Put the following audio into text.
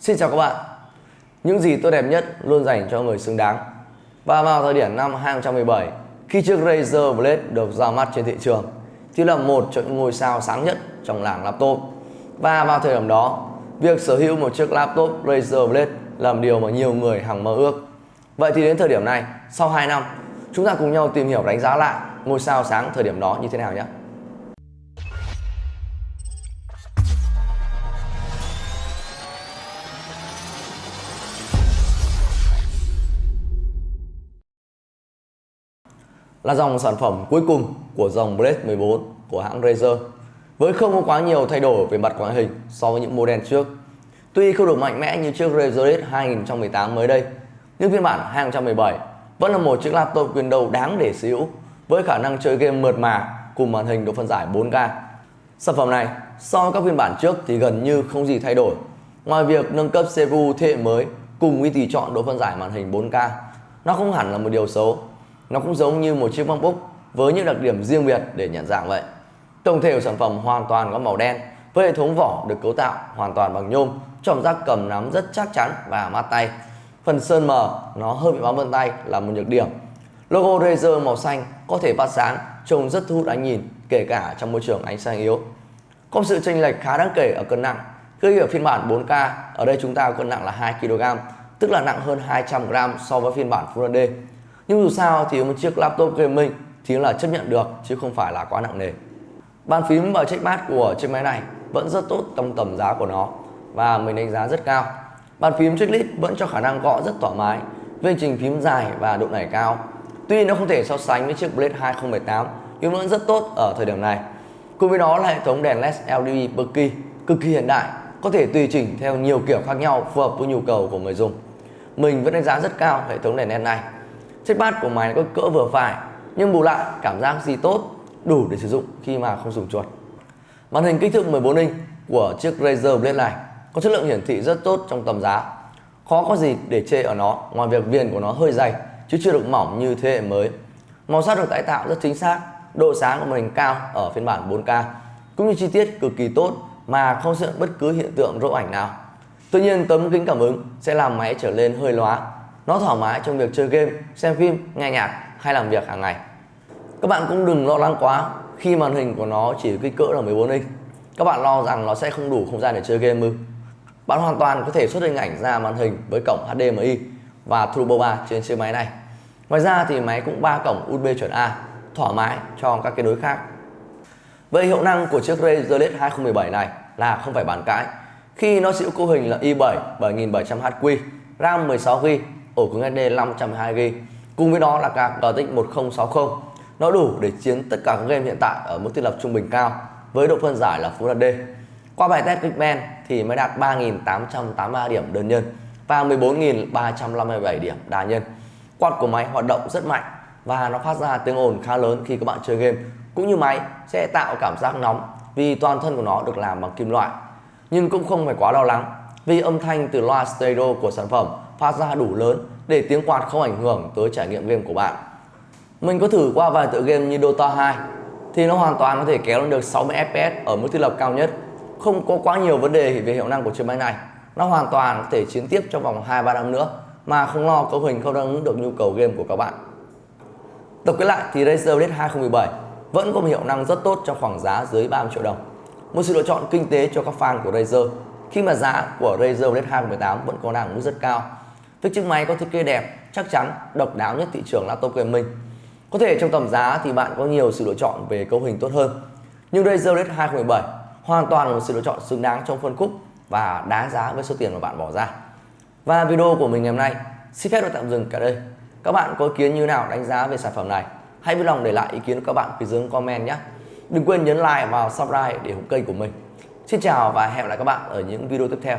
Xin chào các bạn. Những gì tốt đẹp nhất luôn dành cho người xứng đáng. Và vào thời điểm năm 2017 Khi chiếc Razer Blade được ra mắt trên thị trường Thì là một trong những ngôi sao sáng nhất trong làng laptop. Và vào thời điểm đó Việc sở hữu một chiếc laptop Razer Blade là một điều mà nhiều người hằng mơ ước. Vậy thì đến thời điểm này, sau 2 năm Chúng ta cùng nhau tìm hiểu đánh giá lại ngôi sao sáng thời điểm đó như thế nào nhé. Là dòng sản phẩm cuối cùng của dòng Blade 14 của hãng Razer với không có quá nhiều thay đổi về mặt ngoại hình so với những model trước. Tuy không được mạnh mẽ như chiếc Razer Blade 2018 mới đây, nhưng phiên bản 2017 vẫn là một chiếc laptop Windows đáng để sở hữu với khả năng chơi game mượt mà cùng màn hình độ phân giải 4K. Sản phẩm này so với các phiên bản trước thì gần như không gì thay đổi. Ngoài việc nâng cấp CPU thế hệ mới cùng với tùy chọn độ phân giải màn hình 4K, nó không hẳn là một điều xấu nó cũng giống như một chiếc MacBook với những đặc điểm riêng biệt để nhận dạng vậy. Tổng thể của sản phẩm hoàn toàn có màu đen với hệ thống vỏ được cấu tạo hoàn toàn bằng nhôm, cảm giác cầm nắm rất chắc chắn và mát tay. Phần sơn mờ nó hơi bị bám vân tay là một nhược điểm. Logo Razer màu xanh có thể phát sáng, trông rất thu hút ánh nhìn kể cả trong môi trường ánh sáng yếu. Có sự chênh lệch khá đáng kể ở cân nặng. Khi ở phiên bản 4K, ở đây chúng ta có cân nặng là 2 kg, tức là nặng hơn 200 g so với phiên bản Full HD nhưng dù sao thì một chiếc laptop gaming thì là chấp nhận được, chứ không phải là quá nặng nề. Bàn phím và trackpad của chiếc máy này vẫn rất tốt trong tầm giá của nó và mình đánh giá rất cao. Bàn phím checklist vẫn cho khả năng gõ rất thoải mái với trình phím dài và độ nảy cao. Tuy nó không thể so sánh với chiếc Blade 2018 nhưng vẫn rất tốt ở thời điểm này. Cùng với đó là hệ thống đèn LED LED Berkey cực kỳ hiện đại, có thể tùy chỉnh theo nhiều kiểu khác nhau, phù hợp với nhu cầu của người dùng. Mình vẫn đánh giá rất cao hệ thống đèn LED này. Chiếc bát của máy có cỡ vừa phải nhưng bù lại cảm giác gì tốt đủ để sử dụng khi mà không dùng chuột. Màn hình kích thước 14 inch của chiếc Razer Blade này có chất lượng hiển thị rất tốt trong tầm giá. Khó có gì để chê ở nó ngoài việc viền của nó hơi dày chứ chưa được mỏng như thế hệ mới. Màu sắc được tái tạo rất chính xác, độ sáng của màn hình cao ở phiên bản 4K cũng như chi tiết cực kỳ tốt mà không xuất hiện bất cứ hiện tượng rỗ ảnh nào. Tuy nhiên tấm kính cảm ứng sẽ làm máy trở lên hơi lóa nó thoải mái trong việc chơi game, xem phim, nghe nhạc hay làm việc hàng ngày. Các bạn cũng đừng lo lắng quá khi màn hình của nó chỉ kích cỡ là 14 inch. Các bạn lo rằng nó sẽ không đủ không gian để chơi game ư? Bạn hoàn toàn có thể xuất hình ảnh ra màn hình với cổng HDMI và Turbo 3 trên chiếc máy này. Ngoài ra thì máy cũng ba cổng USB chuẩn A, thoải mái cho các kết nối khác. Vậy hiệu năng của chiếc Razer LED 2017 này là không phải bàn cãi khi nó chịu cấu hình là i7 7700HQ, RAM 16GB ổ cứng SD 512GB cùng với đó là card GTX 1060 nó đủ để chiến tất cả các game hiện tại ở mức thiết lập trung bình cao, với độ phân giải là Full HD qua bài test Geekbench thì mới đạt 3.883 điểm đơn nhân và 14.357 điểm đa nhân. Quạt của máy hoạt động rất mạnh và nó phát ra tiếng ồn khá lớn khi các bạn chơi game, cũng như máy sẽ tạo cảm giác nóng vì toàn thân của nó được làm bằng kim loại. Nhưng cũng không phải quá lo lắng vì âm thanh từ loa stereo của sản phẩm phát ra đủ lớn để tiếng quạt không ảnh hưởng tới trải nghiệm game của bạn. Mình có thử qua vài tựa game như Dota 2 thì nó hoàn toàn có thể kéo lên được 60 FPS ở mức thiết lập cao nhất. Không có quá nhiều vấn đề về hiệu năng của chiếc máy này. Nó hoàn toàn có thể chiến tiếp trong vòng 2-3 năm nữa, mà không lo cấu hình không đáp ứng được nhu cầu game của các bạn. Tổng kết lại thì Razer Blade 2017 vẫn có một hiệu năng rất tốt trong khoảng giá dưới 30 triệu đồng. Một sự lựa chọn kinh tế cho các fan của Razer khi mà giá của Razer Blade 2018 vẫn còn đang mức rất cao với chiếc máy có thiết kế đẹp, chắc chắn, độc đáo nhất thị trường laptop gaming. Có thể trong tầm giá thì bạn có nhiều sự lựa chọn về cấu hình tốt hơn. Nhưng Razer Blade 2017 hoàn toàn là một sự lựa chọn xứng đáng trong phân khúc và đáng giá với số tiền mà bạn bỏ ra. Và video của mình ngày hôm nay xin phép được tạm dừng cả đây. Các bạn có ý kiến như nào đánh giá về sản phẩm này? Hãy vui lòng để lại ý kiến của các bạn phía dưới comment nhé. Đừng quên nhấn like và subscribe để ủng kênh của mình. Xin chào và hẹn gặp lại các bạn ở những video tiếp theo.